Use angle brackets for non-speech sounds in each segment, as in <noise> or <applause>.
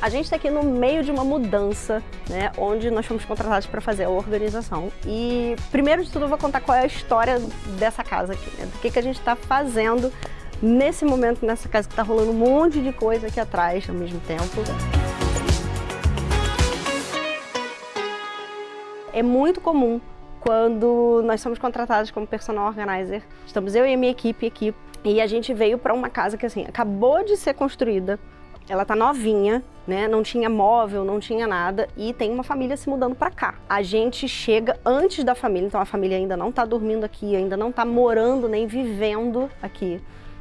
A gente está aqui no meio de uma mudança, né, onde nós fomos contratados para fazer a organização. E primeiro de tudo eu vou contar qual é a história dessa casa aqui, né, do que, que a gente está fazendo nesse momento nessa casa que está rolando um monte de coisa aqui atrás ao mesmo tempo. É muito comum quando nós somos contratados como personal organizer, estamos eu e a minha equipe aqui, e a gente veio para uma casa que assim, acabou de ser construída, ela tá novinha, né? Não tinha móvel, não tinha nada e tem uma família se mudando para cá. A gente chega antes da família, então a família ainda não tá dormindo aqui, ainda não tá morando nem vivendo aqui.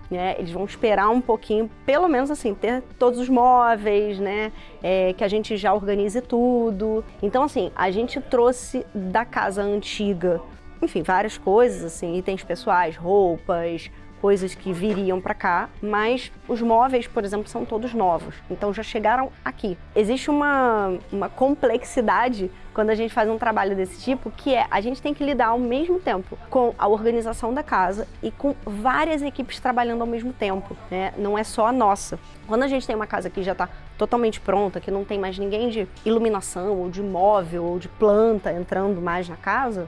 Né, eles vão esperar um pouquinho, pelo menos assim, ter todos os móveis, né? É, que a gente já organize tudo. Então, assim, a gente trouxe da casa antiga, enfim, várias coisas, assim, itens pessoais, roupas, coisas que viriam para cá, mas os móveis, por exemplo, são todos novos, então já chegaram aqui. Existe uma, uma complexidade quando a gente faz um trabalho desse tipo, que é a gente tem que lidar ao mesmo tempo com a organização da casa e com várias equipes trabalhando ao mesmo tempo, né? Não é só a nossa. Quando a gente tem uma casa que já está totalmente pronta, que não tem mais ninguém de iluminação, ou de móvel, ou de planta entrando mais na casa,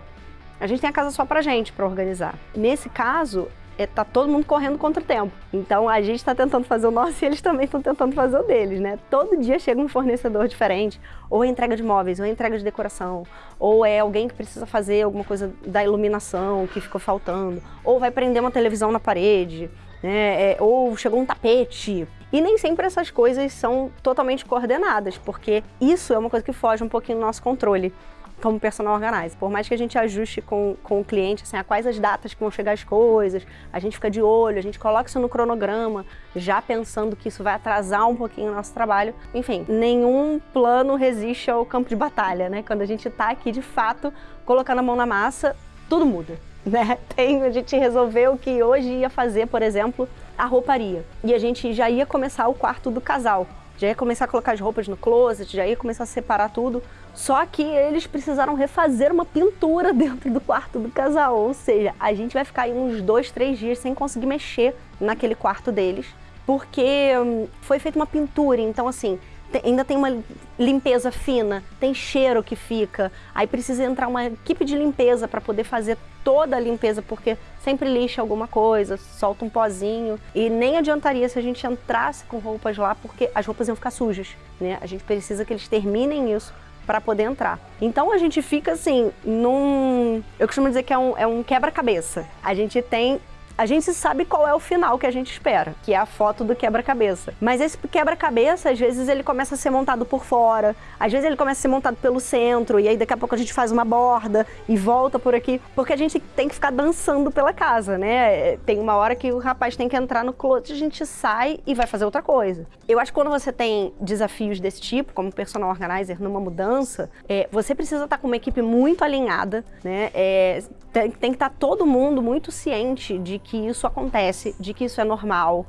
a gente tem a casa só pra gente para organizar. Nesse caso, é, tá todo mundo correndo contra o tempo. Então a gente está tentando fazer o nosso e eles também estão tentando fazer o deles, né? Todo dia chega um fornecedor diferente, ou é entrega de móveis, ou é entrega de decoração, ou é alguém que precisa fazer alguma coisa da iluminação que ficou faltando, ou vai prender uma televisão na parede, né? É, ou chegou um tapete. E nem sempre essas coisas são totalmente coordenadas, porque isso é uma coisa que foge um pouquinho do nosso controle como personal organizer. Por mais que a gente ajuste com, com o cliente, assim, a quais as datas que vão chegar as coisas, a gente fica de olho, a gente coloca isso no cronograma, já pensando que isso vai atrasar um pouquinho o nosso trabalho. Enfim, nenhum plano resiste ao campo de batalha, né? Quando a gente está aqui, de fato, colocando a mão na massa, tudo muda. <laughs> Né? Tem, a gente resolveu que hoje ia fazer, por exemplo, a rouparia. E a gente já ia começar o quarto do casal já ia começar a colocar as roupas no closet, já ia começar a separar tudo. Só que eles precisaram refazer uma pintura <laughs> dentro do quarto do casal, ou seja, a gente vai ficar aí uns dois, três dias sem conseguir mexer naquele quarto deles, porque hum, foi feita uma pintura, então assim, ainda tem uma limpeza fina, tem cheiro que fica, aí precisa entrar uma equipe de limpeza para poder fazer toda a limpeza, porque sempre lixa alguma coisa, solta um pozinho, e nem adiantaria se a gente entrasse com roupas lá, porque as roupas iam ficar sujas, né? A gente precisa que eles terminem isso para poder entrar. Então a gente fica assim, num... Eu costumo dizer que é um, é um quebra-cabeça. A gente tem a gente sabe qual é o final que a gente espera, que é a foto do quebra-cabeça. Mas esse quebra-cabeça, às vezes, ele começa a ser montado por fora, às vezes ele começa a ser montado pelo centro, e aí daqui a pouco a gente faz uma borda e volta por aqui, porque a gente tem que ficar dançando pela casa, né? Tem uma hora que o rapaz tem que entrar no closet, a gente sai e vai fazer outra coisa. Eu acho que quando você tem desafios desse tipo, como personal organizer numa mudança, é, você precisa estar com uma equipe muito alinhada, né? É, tem, tem que estar todo mundo muito ciente de que isso acontece, de que isso é normal,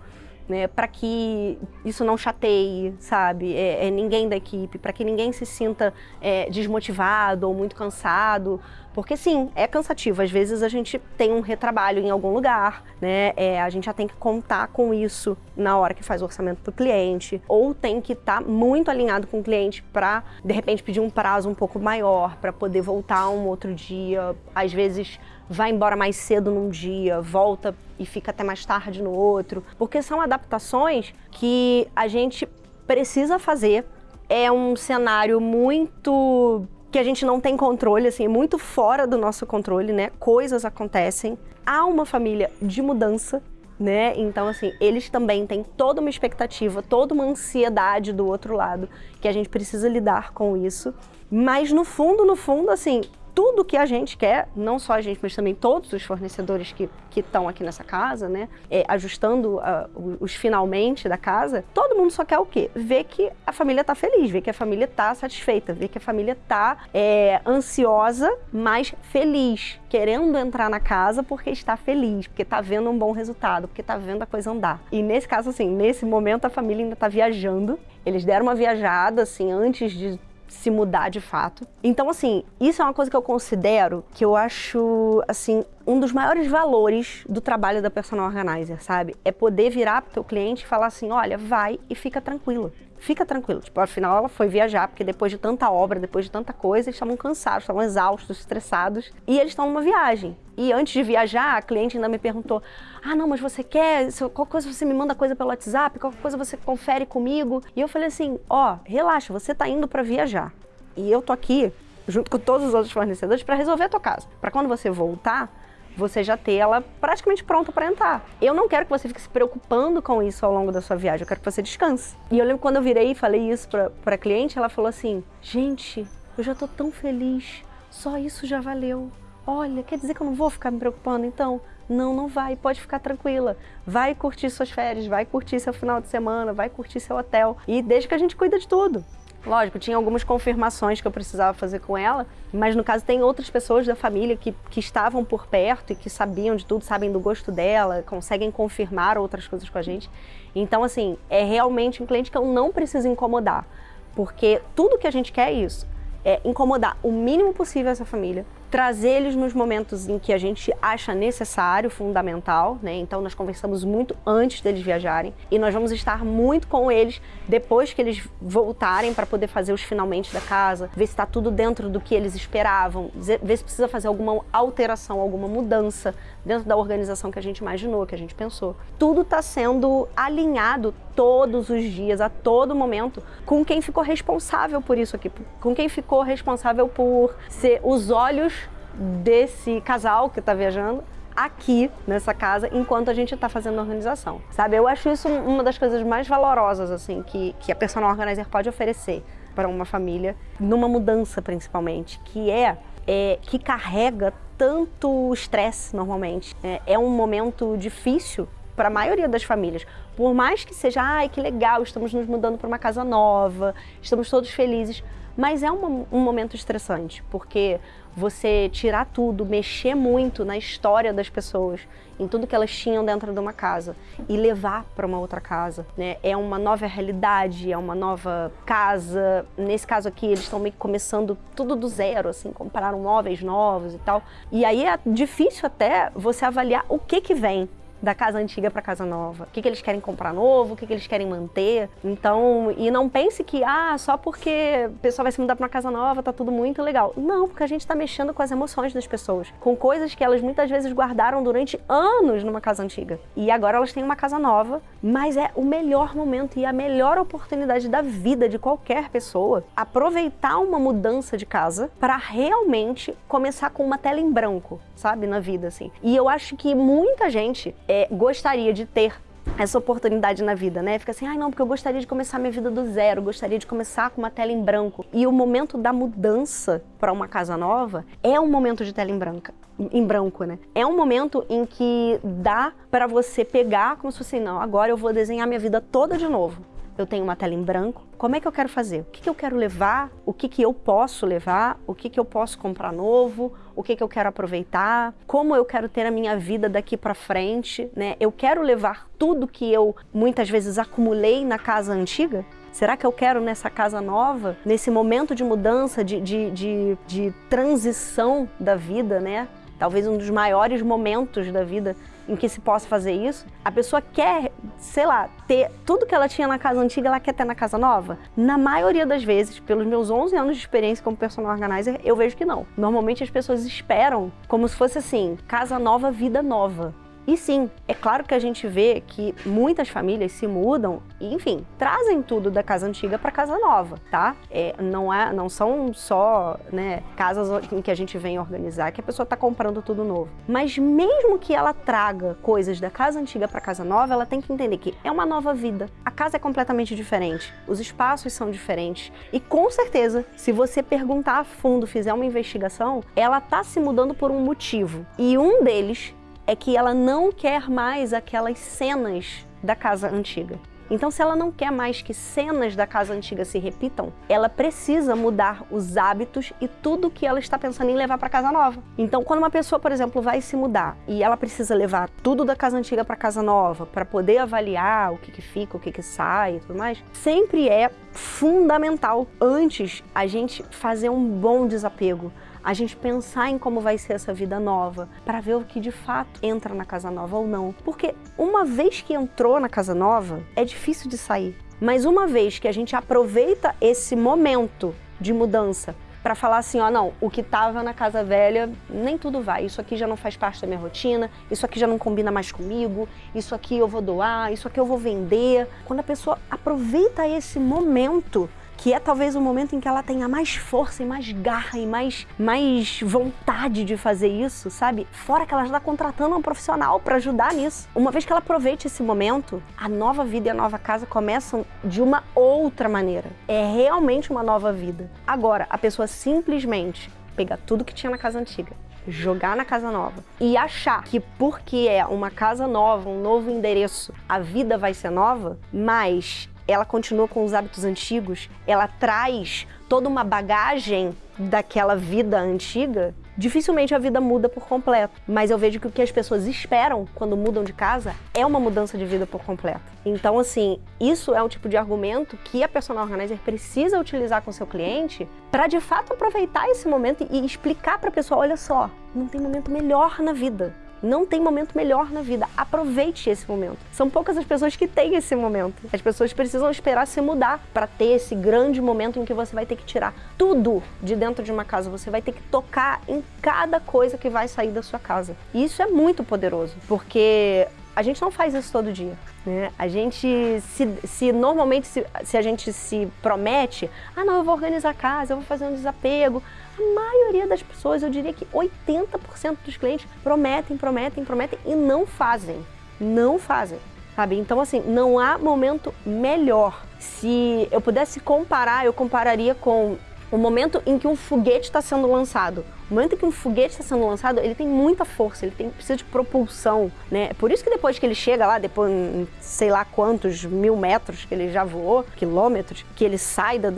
né, para que isso não chateie, sabe, é, é ninguém da equipe, para que ninguém se sinta é, desmotivado ou muito cansado, porque sim, é cansativo, às vezes a gente tem um retrabalho em algum lugar, né, é, a gente já tem que contar com isso na hora que faz o orçamento para o cliente, ou tem que estar tá muito alinhado com o cliente para, de repente, pedir um prazo um pouco maior, para poder voltar um outro dia, às vezes vai embora mais cedo num dia, volta e fica até mais tarde no outro, porque são adaptações que a gente precisa fazer. É um cenário muito que a gente não tem controle, assim, muito fora do nosso controle, né? Coisas acontecem. Há uma família de mudança, né? Então, assim, eles também têm toda uma expectativa, toda uma ansiedade do outro lado, que a gente precisa lidar com isso. Mas no fundo, no fundo, assim, tudo que a gente quer, não só a gente, mas também todos os fornecedores que estão aqui nessa casa, né, é, ajustando uh, os finalmente da casa, todo mundo só quer o quê? Ver que a família está feliz, ver que a família está satisfeita, ver que a família está é, ansiosa, mas feliz, querendo entrar na casa porque está feliz, porque está vendo um bom resultado, porque está vendo a coisa andar. E nesse caso, assim, nesse momento a família ainda está viajando, eles deram uma viajada, assim, antes de se mudar de fato. Então, assim, isso é uma coisa que eu considero que eu acho, assim, um dos maiores valores do trabalho da personal organizer, sabe? É poder virar pro teu cliente e falar assim, olha, vai e fica tranquilo. Fica tranquilo. Tipo, afinal ela foi viajar, porque depois de tanta obra, depois de tanta coisa, eles estavam cansados, estavam exaustos, estressados. E eles estão numa viagem. E antes de viajar, a cliente ainda me perguntou: Ah, não, mas você quer? Qualquer coisa você me manda coisa pelo WhatsApp, qualquer coisa você confere comigo. E eu falei assim: Ó, oh, relaxa, você tá indo para viajar. E eu tô aqui, junto com todos os outros fornecedores, para resolver a tua casa. Para quando você voltar, você já ter ela praticamente pronta para entrar. Eu não quero que você fique se preocupando com isso ao longo da sua viagem, eu quero que você descanse. E eu lembro quando eu virei e falei isso para a cliente, ela falou assim: gente, eu já tô tão feliz, só isso já valeu. Olha, quer dizer que eu não vou ficar me preocupando então? Não, não vai, pode ficar tranquila. Vai curtir suas férias, vai curtir seu final de semana, vai curtir seu hotel. E desde que a gente cuida de tudo. Lógico, tinha algumas confirmações que eu precisava fazer com ela, mas no caso tem outras pessoas da família que, que estavam por perto e que sabiam de tudo, sabem do gosto dela, conseguem confirmar outras coisas com a gente. Então, assim, é realmente um cliente que eu não preciso incomodar, porque tudo que a gente quer é isso, é incomodar o mínimo possível essa família, trazer eles nos momentos em que a gente acha necessário, fundamental, né? Então nós conversamos muito antes deles viajarem e nós vamos estar muito com eles depois que eles voltarem para poder fazer os finalmente da casa, ver se está tudo dentro do que eles esperavam, ver se precisa fazer alguma alteração, alguma mudança dentro da organização que a gente imaginou, que a gente pensou. Tudo está sendo alinhado todos os dias, a todo momento, com quem ficou responsável por isso aqui, com quem ficou responsável por ser os olhos desse casal que está viajando aqui nessa casa enquanto a gente está fazendo a organização, sabe? Eu acho isso uma das coisas mais valorosas assim que, que a personal organizer pode oferecer para uma família, numa mudança principalmente, que é, é que carrega tanto estresse normalmente. É, é um momento difícil para a maioria das famílias. Por mais que seja, ai que legal, estamos nos mudando para uma casa nova, estamos todos felizes, mas é um, um momento estressante, porque você tirar tudo, mexer muito na história das pessoas, em tudo que elas tinham dentro de uma casa e levar para uma outra casa, né? É uma nova realidade, é uma nova casa. Nesse caso aqui, eles estão meio que começando tudo do zero, assim, compraram móveis novos e tal. E aí é difícil até você avaliar o que que vem, da casa antiga para casa nova. O que, que eles querem comprar novo, o que, que eles querem manter. Então, e não pense que, ah, só porque a pessoa vai se mudar para uma casa nova, tá tudo muito legal. Não, porque a gente está mexendo com as emoções das pessoas, com coisas que elas muitas vezes guardaram durante anos numa casa antiga. E agora elas têm uma casa nova, mas é o melhor momento e a melhor oportunidade da vida de qualquer pessoa aproveitar uma mudança de casa para realmente começar com uma tela em branco, sabe, na vida assim. E eu acho que muita gente é, gostaria de ter essa oportunidade na vida, né? Fica assim, ai ah, não, porque eu gostaria de começar minha vida do zero, gostaria de começar com uma tela em branco. E o momento da mudança para uma casa nova é um momento de tela em branca em branco, né? É um momento em que dá para você pegar como se fosse, não, agora eu vou desenhar minha vida toda de novo eu tenho uma tela em branco, como é que eu quero fazer? O que, que eu quero levar? O que, que eu posso levar? O que, que eu posso comprar novo? O que, que eu quero aproveitar? Como eu quero ter a minha vida daqui para frente? Né? Eu quero levar tudo que eu muitas vezes acumulei na casa antiga? Será que eu quero nessa casa nova, nesse momento de mudança, de, de, de, de transição da vida, né? Talvez um dos maiores momentos da vida em que se possa fazer isso. A pessoa quer, sei lá, ter tudo que ela tinha na casa antiga, ela quer ter na casa nova? Na maioria das vezes, pelos meus 11 anos de experiência como personal organizer, eu vejo que não. Normalmente as pessoas esperam como se fosse assim, casa nova, vida nova. E sim, é claro que a gente vê que muitas famílias se mudam e, enfim, trazem tudo da casa antiga para casa nova, tá? É, não, é, não são só né, casas em que a gente vem organizar que a pessoa está comprando tudo novo. Mas mesmo que ela traga coisas da casa antiga para casa nova, ela tem que entender que é uma nova vida. A casa é completamente diferente, os espaços são diferentes e com certeza, se você perguntar a fundo, fizer uma investigação, ela está se mudando por um motivo. E um deles é que ela não quer mais aquelas cenas da casa antiga. Então, se ela não quer mais que cenas da casa antiga se repitam, ela precisa mudar os hábitos e tudo que ela está pensando em levar para casa nova. Então, quando uma pessoa, por exemplo, vai se mudar e ela precisa levar tudo da casa antiga para casa nova para poder avaliar o que, que fica, o que, que sai e tudo mais, sempre é fundamental antes a gente fazer um bom desapego a gente pensar em como vai ser essa vida nova, para ver o que de fato entra na casa nova ou não. Porque uma vez que entrou na casa nova, é difícil de sair. Mas uma vez que a gente aproveita esse momento de mudança para falar assim, ó, não, o que estava na casa velha, nem tudo vai, isso aqui já não faz parte da minha rotina, isso aqui já não combina mais comigo, isso aqui eu vou doar, isso aqui eu vou vender. Quando a pessoa aproveita esse momento que é talvez o momento em que ela tenha mais força e mais garra e mais, mais vontade de fazer isso, sabe? Fora que ela já está contratando um profissional para ajudar nisso. Uma vez que ela aproveite esse momento, a nova vida e a nova casa começam de uma outra maneira. É realmente uma nova vida. Agora, a pessoa simplesmente pegar tudo que tinha na casa antiga, jogar na casa nova e achar que porque é uma casa nova, um novo endereço, a vida vai ser nova, mas ela continua com os hábitos antigos, ela traz toda uma bagagem daquela vida antiga, dificilmente a vida muda por completo. Mas eu vejo que o que as pessoas esperam quando mudam de casa é uma mudança de vida por completo. Então, assim, isso é um tipo de argumento que a personal organizer precisa utilizar com seu cliente para de fato aproveitar esse momento e explicar para a pessoa, olha só, não tem momento melhor na vida. Não tem momento melhor na vida. Aproveite esse momento. São poucas as pessoas que têm esse momento. As pessoas precisam esperar se mudar para ter esse grande momento em que você vai ter que tirar tudo de dentro de uma casa. Você vai ter que tocar em cada coisa que vai sair da sua casa. E isso é muito poderoso, porque a gente não faz isso todo dia. Né? A gente, se, se normalmente, se, se, a gente se promete, ah não, eu vou organizar a casa, eu vou fazer um desapego, a maioria das pessoas, eu diria que 80% dos clientes prometem, prometem, prometem e não fazem. Não fazem. Sabe? Então, assim, não há momento melhor. Se eu pudesse comparar, eu compararia com o momento em que um foguete está sendo lançado. O momento em que um foguete está sendo lançado, ele tem muita força, ele tem, precisa de propulsão, né? Por isso que depois que ele chega lá, depois, sei lá quantos mil metros que ele já voou, quilômetros, que ele sai da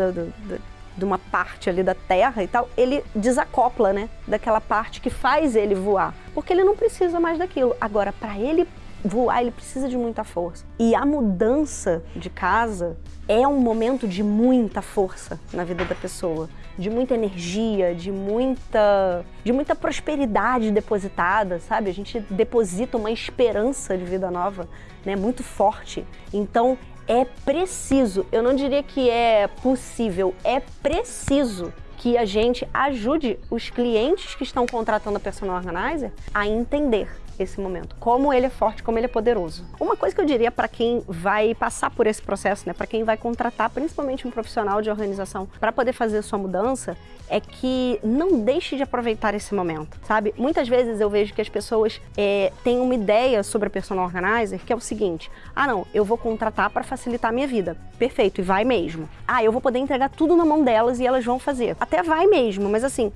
de uma parte ali da terra e tal, ele desacopla, né, daquela parte que faz ele voar, porque ele não precisa mais daquilo. Agora, para ele voar, ele precisa de muita força. E a mudança de casa é um momento de muita força na vida da pessoa, de muita energia, de muita, de muita prosperidade depositada, sabe? A gente deposita uma esperança de vida nova, né, muito forte. Então, é preciso, eu não diria que é possível, é preciso que a gente ajude os clientes que estão contratando a personal organizer a entender esse momento, como ele é forte, como ele é poderoso. Uma coisa que eu diria para quem vai passar por esse processo, né, para quem vai contratar principalmente um profissional de organização para poder fazer sua mudança, é que não deixe de aproveitar esse momento, sabe? Muitas vezes eu vejo que as pessoas é, têm uma ideia sobre a personal organizer que é o seguinte, ah não, eu vou contratar para facilitar a minha vida. Perfeito, e vai mesmo. Ah, eu vou poder entregar tudo na mão delas e elas vão fazer. Até vai mesmo, mas assim,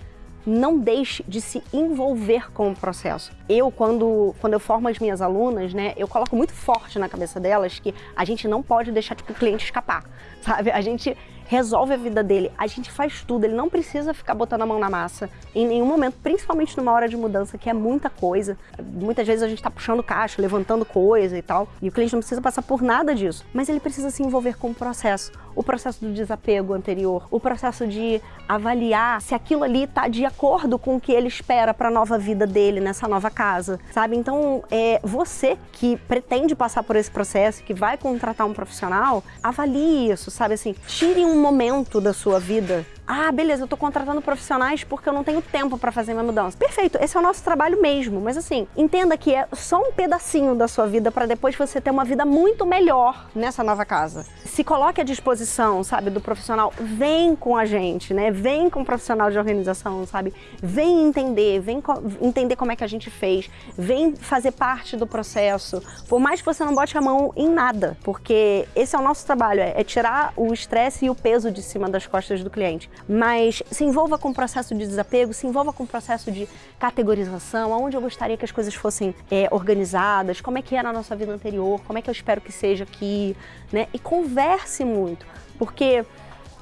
não deixe de se envolver com o processo. Eu, quando, quando eu formo as minhas alunas, né, eu coloco muito forte na cabeça delas que a gente não pode deixar tipo, o cliente escapar, <laughs> sabe? A gente resolve a vida dele, a gente faz tudo, ele não precisa ficar botando a mão na massa em nenhum momento, principalmente numa hora de mudança, que é muita coisa. Muitas vezes a gente está puxando caixa, levantando coisa e tal, e o cliente não precisa passar por nada disso, mas ele precisa se envolver com o processo, o processo do desapego anterior, o processo de avaliar se aquilo ali está de acordo com o que ele espera para a nova vida dele nessa nova casa, sabe? Então, é você que pretende passar por esse processo, que vai contratar um profissional, avalie isso, sabe assim, tire um momento da sua vida ah, beleza, eu tô contratando profissionais porque eu não tenho tempo para fazer minha mudança. Perfeito, esse é o nosso trabalho mesmo, mas assim, entenda que é só um pedacinho da sua vida para depois você ter uma vida muito melhor nessa nova casa. Se coloque à disposição, sabe, do profissional, vem com a gente, né? Vem com o profissional de organização, sabe? Vem entender, vem co entender como é que a gente fez, vem fazer parte do processo. Por mais que você não bote a mão em nada, porque esse é o nosso trabalho, é, é tirar o estresse e o peso de cima das costas do cliente mas se envolva com o processo de desapego, se envolva com o processo de categorização, aonde eu gostaria que as coisas fossem é, organizadas, como é que era a nossa vida anterior, como é que eu espero que seja aqui, né? E converse muito, porque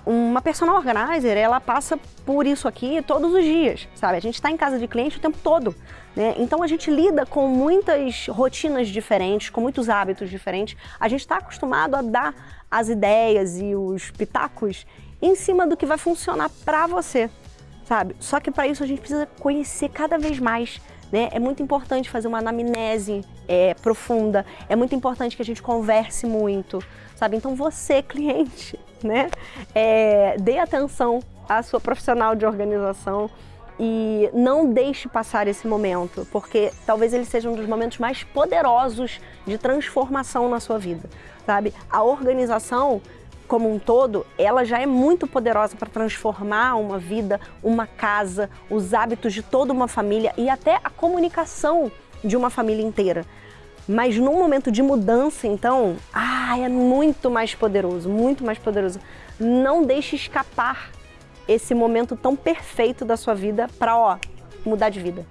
uma personal organizer, ela passa por isso aqui todos os dias, sabe? A gente está em casa de cliente o tempo todo, né? Então a gente lida com muitas rotinas diferentes, com muitos hábitos diferentes. A gente está acostumado a dar as ideias e os pitacos em cima do que vai funcionar para você, sabe? Só que para isso a gente precisa conhecer cada vez mais Né? É muito importante fazer uma anamnese é, profunda, é muito importante que a gente converse muito, sabe? Então você, <laughs> cliente, né? É, dê atenção à sua profissional de organização e não deixe passar esse momento, porque talvez ele seja um dos momentos mais poderosos de transformação na sua vida, sabe? A organização como um todo, ela já é muito poderosa para transformar uma vida, uma casa, os hábitos de toda uma família e até a comunicação de uma família inteira. Mas num momento de mudança, então, ah, é muito mais poderoso, muito mais poderoso. Não deixe escapar esse momento tão perfeito da sua vida para, ó, mudar de vida.